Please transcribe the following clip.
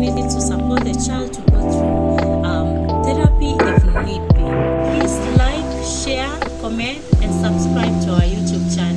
needed to support the child to go through um, therapy if need be. Please like, share, comment, and subscribe to our YouTube channel.